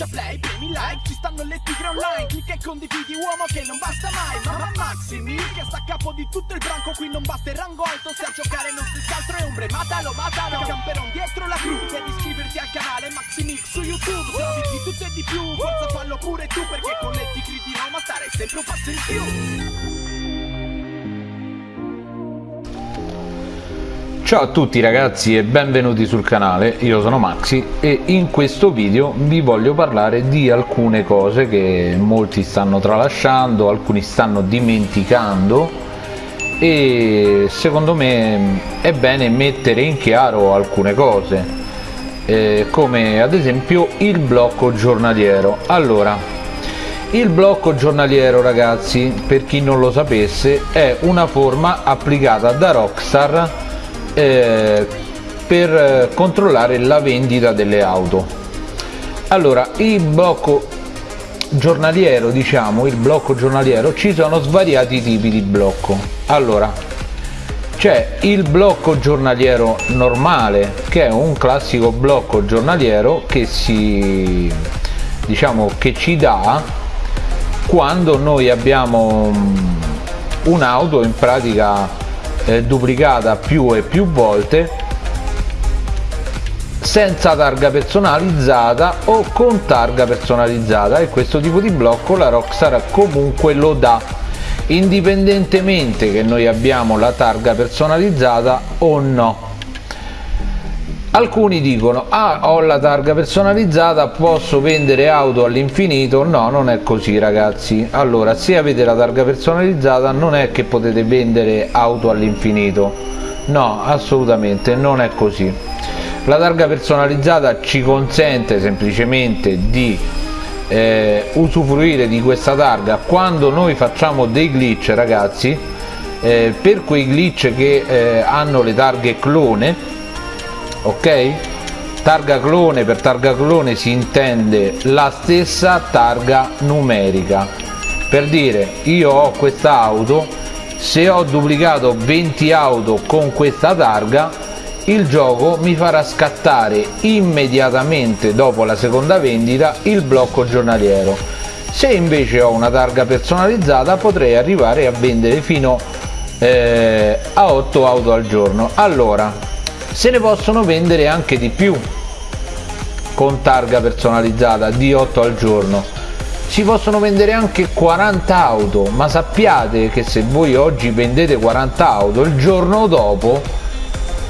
schiaccia play, premi like Ci stanno le tigre online Clicca e condividi uomo che non basta mai Mamma Maximi che sta a capo di tutto il branco Qui non basta il rango alto Se a giocare non si altro è ombre Matalo, matalo Camperon dietro la crew Devi iscriverti al canale Maximix su YouTube Se di tutto e di più Forza fallo pure tu Perché con le tigre di Roma stare sempre un passo in più Ciao a tutti ragazzi e benvenuti sul canale, io sono Maxi e in questo video vi voglio parlare di alcune cose che molti stanno tralasciando, alcuni stanno dimenticando e secondo me è bene mettere in chiaro alcune cose eh, come ad esempio il blocco giornaliero. Allora il blocco giornaliero ragazzi per chi non lo sapesse è una forma applicata da Rockstar eh, per controllare la vendita delle auto. Allora il blocco giornaliero diciamo il blocco giornaliero ci sono svariati tipi di blocco. Allora c'è il blocco giornaliero normale che è un classico blocco giornaliero che si diciamo che ci dà quando noi abbiamo un'auto in pratica eh, duplicata più e più volte senza targa personalizzata o con targa personalizzata. E questo tipo di blocco la Rockstar comunque lo dà indipendentemente che noi abbiamo la targa personalizzata o no alcuni dicono ah ho la targa personalizzata posso vendere auto all'infinito. No non è così ragazzi. Allora se avete la targa personalizzata non è che potete vendere auto all'infinito. No assolutamente non è così. La targa personalizzata ci consente semplicemente di eh, usufruire di questa targa. Quando noi facciamo dei glitch ragazzi eh, per quei glitch che eh, hanno le targhe clone ok? Targa clone per targa clone si intende la stessa targa numerica. Per dire io ho questa auto se ho duplicato 20 auto con questa targa il gioco mi farà scattare immediatamente dopo la seconda vendita il blocco giornaliero. Se invece ho una targa personalizzata potrei arrivare a vendere fino eh, a 8 auto al giorno. Allora se ne possono vendere anche di più con targa personalizzata di 8 al giorno. Si possono vendere anche 40 auto ma sappiate che se voi oggi vendete 40 auto il giorno dopo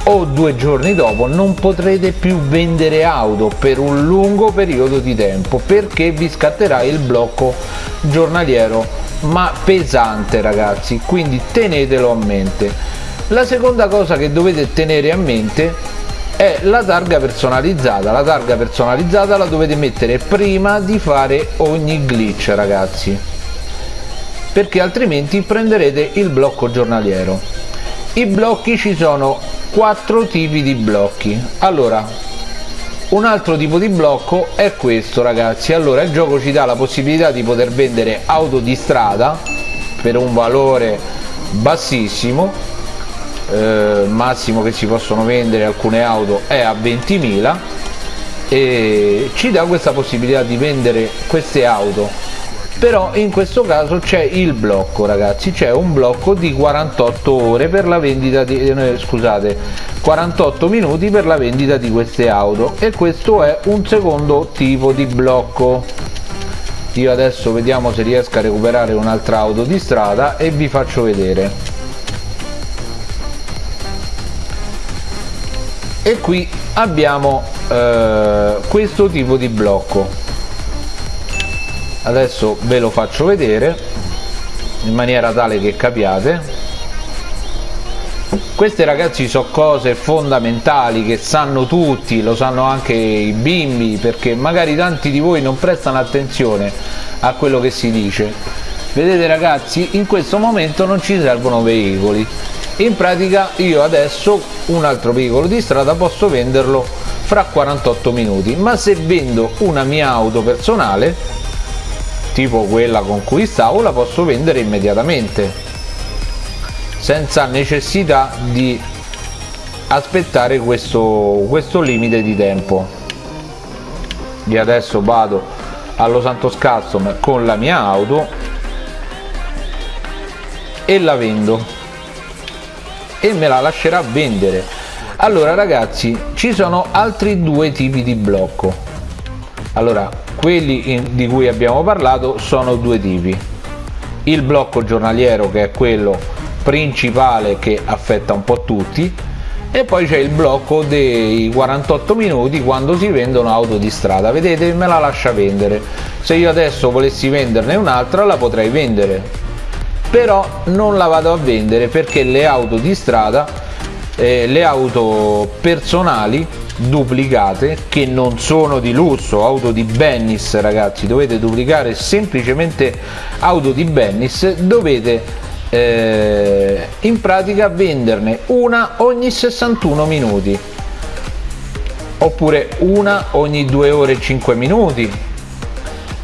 o due giorni dopo non potrete più vendere auto per un lungo periodo di tempo perché vi scatterà il blocco giornaliero ma pesante ragazzi. Quindi tenetelo a mente la seconda cosa che dovete tenere a mente è la targa personalizzata. La targa personalizzata la dovete mettere prima di fare ogni glitch ragazzi. Perché altrimenti prenderete il blocco giornaliero. I blocchi ci sono quattro tipi di blocchi. Allora un altro tipo di blocco è questo ragazzi. Allora il gioco ci dà la possibilità di poter vendere auto di strada per un valore bassissimo eh, massimo che si possono vendere alcune auto è a 20.000 e ci dà questa possibilità di vendere queste auto. Però in questo caso c'è il blocco ragazzi c'è un blocco di 48 ore per la vendita di eh, scusate 48 minuti per la vendita di queste auto e questo è un secondo tipo di blocco. Io adesso vediamo se riesco a recuperare un'altra auto di strada e vi faccio vedere e qui abbiamo eh, questo tipo di blocco. Adesso ve lo faccio vedere in maniera tale che capiate. Queste ragazzi sono cose fondamentali che sanno tutti lo sanno anche i bimbi perché magari tanti di voi non prestano attenzione a quello che si dice. Vedete ragazzi in questo momento non ci servono veicoli in pratica io adesso un altro veicolo di strada posso venderlo fra 48 minuti. Ma se vendo una mia auto personale tipo quella con cui stavo la posso vendere immediatamente senza necessità di aspettare questo, questo limite di tempo. Io adesso vado allo Santos Custom con la mia auto e la vendo e me la lascerà vendere. Allora ragazzi ci sono altri due tipi di blocco. Allora quelli in, di cui abbiamo parlato sono due tipi. Il blocco giornaliero che è quello principale che affetta un po' tutti e poi c'è il blocco dei 48 minuti quando si vendono auto di strada. Vedete me la lascia vendere. Se io adesso volessi venderne un'altra la potrei vendere però non la vado a vendere perché le auto di strada eh, le auto personali duplicate che non sono di lusso auto di Bennis ragazzi dovete duplicare semplicemente auto di Bennis dovete eh, in pratica venderne una ogni 61 minuti oppure una ogni 2 ore e 5 minuti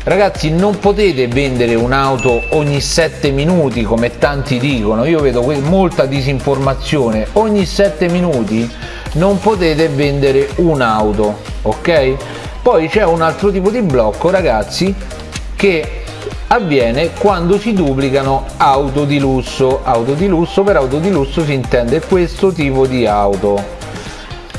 ragazzi non potete vendere un'auto ogni 7 minuti come tanti dicono. Io vedo molta disinformazione. Ogni 7 minuti non potete vendere un'auto ok? Poi c'è un altro tipo di blocco ragazzi che avviene quando si duplicano auto di lusso. Auto di lusso per auto di lusso si intende questo tipo di auto.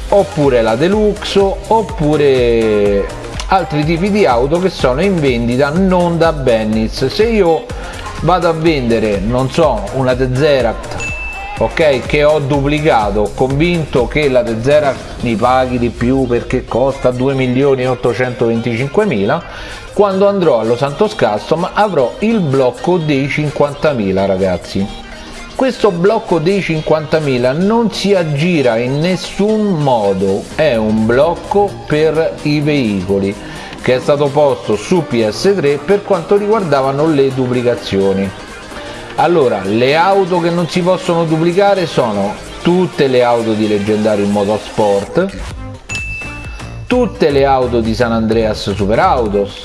Oppure la deluxe oppure altri tipi di auto che sono in vendita non da Bennis se io vado a vendere non so una Tezeract ok che ho duplicato convinto che la Tezeract mi paghi di più perché costa 2 milioni e 825 mila quando andrò allo Santos Custom avrò il blocco dei 50.000 ragazzi questo blocco dei 50.000 non si aggira in nessun modo. È un blocco per i veicoli che è stato posto su PS3 per quanto riguardavano le duplicazioni. Allora le auto che non si possono duplicare sono tutte le auto di Leggendario Motorsport tutte le auto di San Andreas Super Autos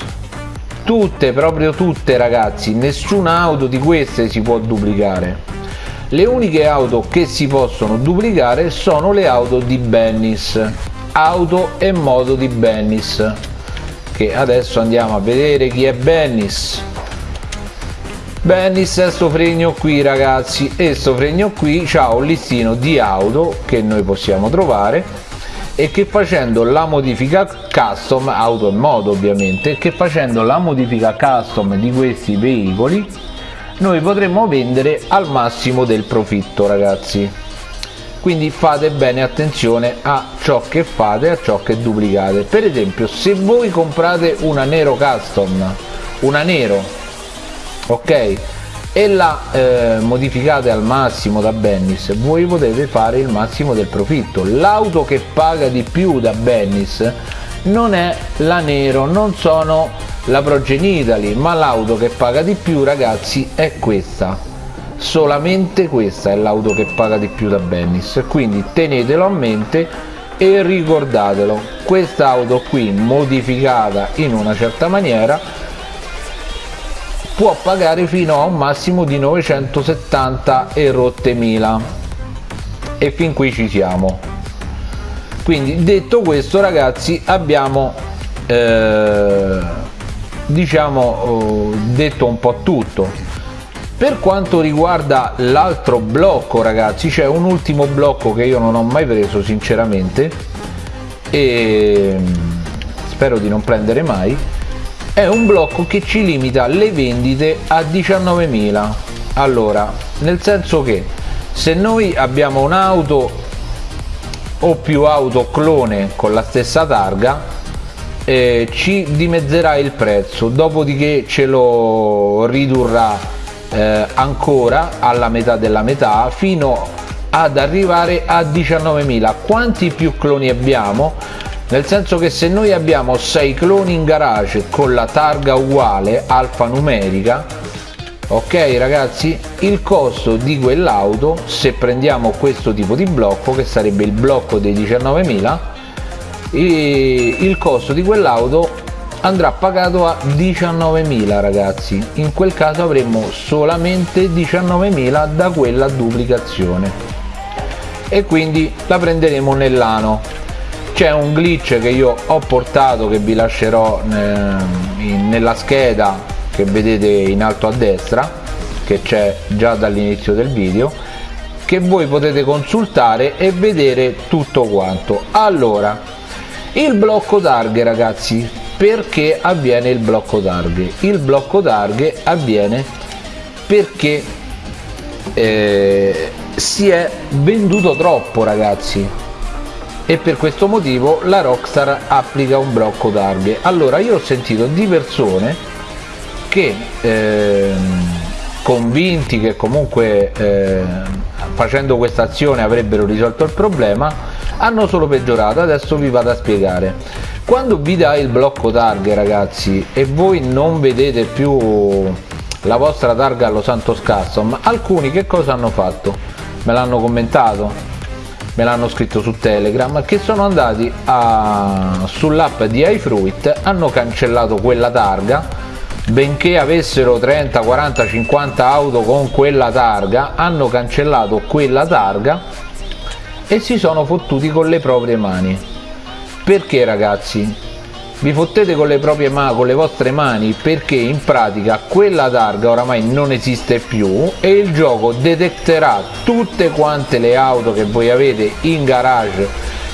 tutte proprio tutte ragazzi. Nessuna auto di queste si può duplicare le uniche auto che si possono duplicare sono le auto di Bennis. Auto e modo di Bennis. Che adesso andiamo a vedere chi è Bennis. Bennis è sto fregno qui ragazzi. E sto fregno qui ha un listino di auto che noi possiamo trovare e che facendo la modifica custom auto e modo ovviamente che facendo la modifica custom di questi veicoli noi potremmo vendere al massimo del profitto ragazzi. Quindi fate bene attenzione a ciò che fate a ciò che duplicate. Per esempio se voi comprate una nero custom una nero ok e la eh, modificate al massimo da Bennis voi potete fare il massimo del profitto. L'auto che paga di più da Bennis non è la Nero non sono la Progen Italy ma l'auto che paga di più ragazzi è questa. Solamente questa è l'auto che paga di più da Bennis. Quindi tenetelo a mente e ricordatelo. Questa auto qui modificata in una certa maniera può pagare fino a un massimo di 970 e rotte mila. E fin qui ci siamo. Quindi detto questo ragazzi abbiamo eh, diciamo oh, detto un po' tutto. Per quanto riguarda l'altro blocco ragazzi c'è un ultimo blocco che io non ho mai preso sinceramente e spero di non prendere mai. È un blocco che ci limita le vendite a 19.000 allora nel senso che se noi abbiamo un'auto o più auto clone con la stessa targa eh, ci dimezzerà il prezzo dopodiché ce lo ridurrà eh, ancora alla metà della metà fino ad arrivare a 19.000 quanti più cloni abbiamo? Nel senso che se noi abbiamo 6 cloni in garage con la targa uguale alfanumerica ok ragazzi? Il costo di quell'auto se prendiamo questo tipo di blocco che sarebbe il blocco dei 19.000 il costo di quell'auto andrà pagato a 19.000 ragazzi. In quel caso avremmo solamente 19.000 da quella duplicazione. E quindi la prenderemo nell'ano. C'è un glitch che io ho portato che vi lascerò nella scheda che vedete in alto a destra che c'è già dall'inizio del video che voi potete consultare e vedere tutto quanto. Allora il blocco targhe ragazzi. Perché avviene il blocco targhe il blocco targhe avviene perché eh, si è venduto troppo ragazzi. E per questo motivo la Rockstar applica un blocco targhe allora io ho sentito di persone che eh, convinti che comunque eh, facendo questa azione avrebbero risolto il problema hanno solo peggiorato adesso vi vado a spiegare. Quando vi dà il blocco targhe ragazzi e voi non vedete più la vostra targa allo Santos Custom alcuni che cosa hanno fatto? Me l'hanno commentato me l'hanno scritto su telegram che sono andati sull'app di iFruit hanno cancellato quella targa benché avessero 30 40 50 auto con quella targa hanno cancellato quella targa e si sono fottuti con le proprie mani. Perché ragazzi? Vi fottete con le proprie mani con le vostre mani perché in pratica quella targa oramai non esiste più e il gioco detecterà tutte quante le auto che voi avete in garage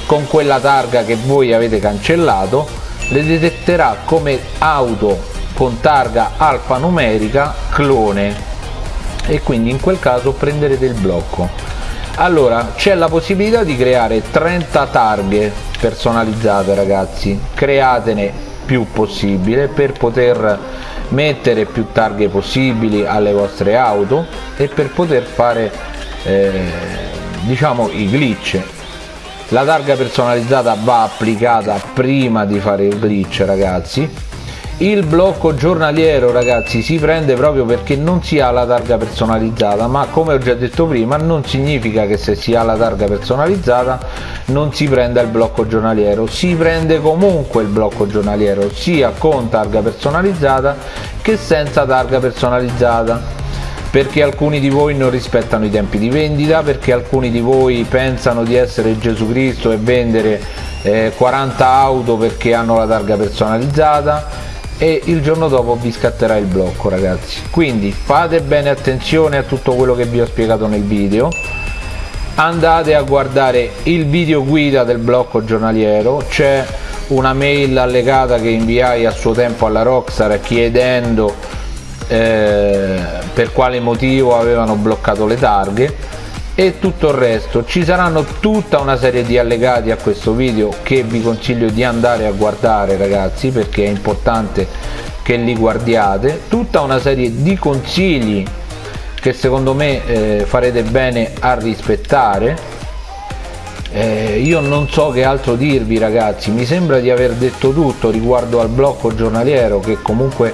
con quella targa che voi avete cancellato le detecterà come auto con targa alfanumerica clone. E quindi in quel caso prenderete il blocco allora c'è la possibilità di creare 30 targhe personalizzate ragazzi. Createne più possibile per poter mettere più targhe possibili alle vostre auto e per poter fare eh, diciamo i glitch. La targa personalizzata va applicata prima di fare il glitch ragazzi il blocco giornaliero ragazzi si prende proprio perché non si ha la targa personalizzata ma come ho già detto prima non significa che se si ha la targa personalizzata non si prenda il blocco giornaliero. Si prende comunque il blocco giornaliero sia con targa personalizzata che senza targa personalizzata perché alcuni di voi non rispettano i tempi di vendita perché alcuni di voi pensano di essere Gesù Cristo e vendere eh, 40 auto perché hanno la targa personalizzata e il giorno dopo vi scatterà il blocco ragazzi. Quindi fate bene attenzione a tutto quello che vi ho spiegato nel video. Andate a guardare il video guida del blocco giornaliero. C'è una mail allegata che inviai a suo tempo alla Rockstar chiedendo eh, per quale motivo avevano bloccato le targhe e tutto il resto. Ci saranno tutta una serie di allegati a questo video che vi consiglio di andare a guardare ragazzi perché è importante che li guardiate. Tutta una serie di consigli che secondo me eh, farete bene a rispettare. Eh, io non so che altro dirvi ragazzi. Mi sembra di aver detto tutto riguardo al blocco giornaliero che comunque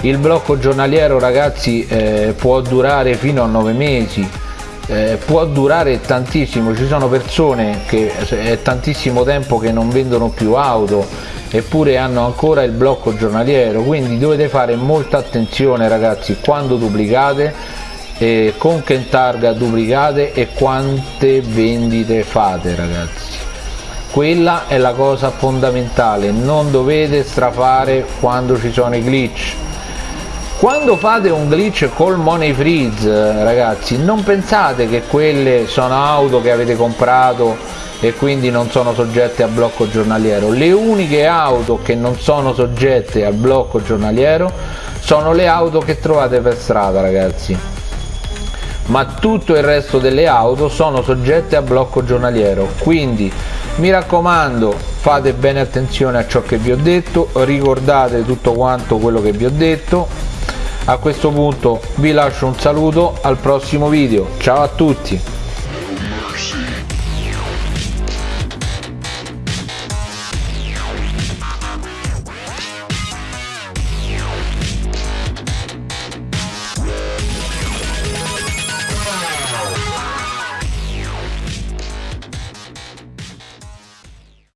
il blocco giornaliero ragazzi eh, può durare fino a 9 mesi eh, può durare tantissimo ci sono persone che è tantissimo tempo che non vendono più auto eppure hanno ancora il blocco giornaliero quindi dovete fare molta attenzione ragazzi quando duplicate eh, con che targa duplicate e quante vendite fate ragazzi. Quella è la cosa fondamentale non dovete strafare quando ci sono i glitch quando fate un glitch col money freeze ragazzi non pensate che quelle sono auto che avete comprato e quindi non sono soggette a blocco giornaliero. Le uniche auto che non sono soggette al blocco giornaliero sono le auto che trovate per strada ragazzi. Ma tutto il resto delle auto sono soggette a blocco giornaliero. Quindi mi raccomando fate bene attenzione a ciò che vi ho detto ricordate tutto quanto quello che vi ho detto a questo punto vi lascio un saluto al prossimo video. Ciao a tutti